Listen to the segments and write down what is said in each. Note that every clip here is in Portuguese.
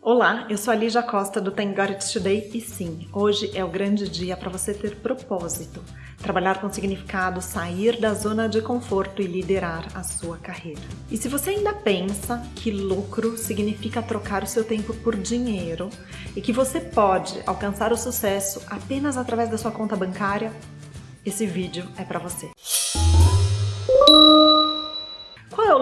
Olá, eu sou a Lígia Costa do Thank God It's Today e sim, hoje é o grande dia para você ter propósito, trabalhar com significado, sair da zona de conforto e liderar a sua carreira. E se você ainda pensa que lucro significa trocar o seu tempo por dinheiro e que você pode alcançar o sucesso apenas através da sua conta bancária, esse vídeo é para você.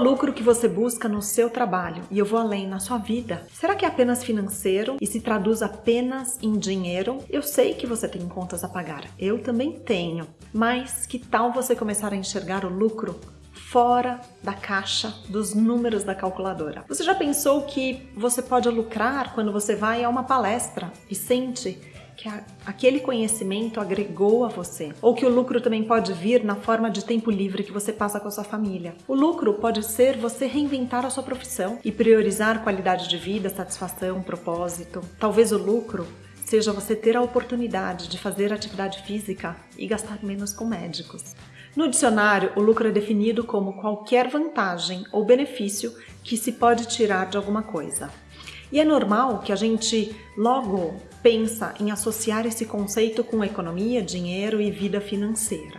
Lucro que você busca no seu trabalho? E eu vou além, na sua vida. Será que é apenas financeiro e se traduz apenas em dinheiro? Eu sei que você tem contas a pagar, eu também tenho. Mas que tal você começar a enxergar o lucro fora da caixa dos números da calculadora. Você já pensou que você pode lucrar quando você vai a uma palestra e sente que a, aquele conhecimento agregou a você, ou que o lucro também pode vir na forma de tempo livre que você passa com a sua família. O lucro pode ser você reinventar a sua profissão e priorizar qualidade de vida, satisfação, propósito. Talvez o lucro seja você ter a oportunidade de fazer atividade física e gastar menos com médicos. No dicionário, o lucro é definido como qualquer vantagem ou benefício que se pode tirar de alguma coisa. E é normal que a gente logo pensa em associar esse conceito com economia, dinheiro e vida financeira.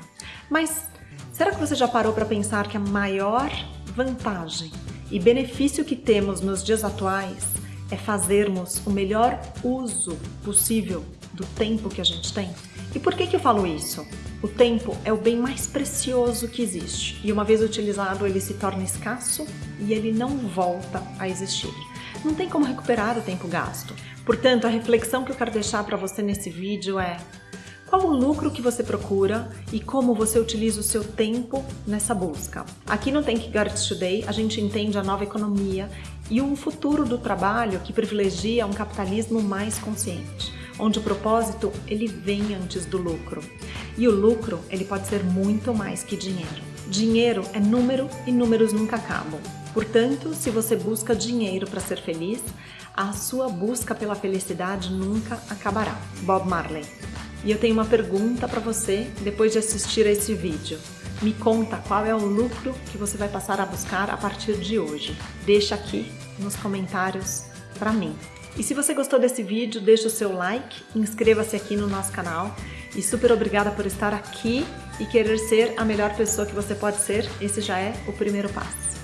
Mas será que você já parou para pensar que a maior vantagem e benefício que temos nos dias atuais é fazermos o melhor uso possível do tempo que a gente tem? E por que, que eu falo isso? O tempo é o bem mais precioso que existe e uma vez utilizado ele se torna escasso e ele não volta a existir não tem como recuperar o tempo gasto. Portanto, a reflexão que eu quero deixar para você nesse vídeo é qual o lucro que você procura e como você utiliza o seu tempo nessa busca. Aqui no Thank God Today, a gente entende a nova economia e um futuro do trabalho que privilegia um capitalismo mais consciente, onde o propósito ele vem antes do lucro. E o lucro ele pode ser muito mais que dinheiro. Dinheiro é número e números nunca acabam. Portanto, se você busca dinheiro para ser feliz, a sua busca pela felicidade nunca acabará. Bob Marley. E eu tenho uma pergunta para você depois de assistir a esse vídeo. Me conta qual é o lucro que você vai passar a buscar a partir de hoje. Deixa aqui nos comentários para mim. E se você gostou desse vídeo, deixa o seu like, inscreva-se aqui no nosso canal e super obrigada por estar aqui e querer ser a melhor pessoa que você pode ser. Esse já é o primeiro passo.